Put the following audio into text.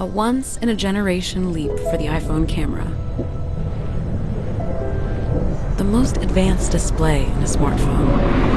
A once-in-a-generation leap for the iPhone camera. The most advanced display in a smartphone.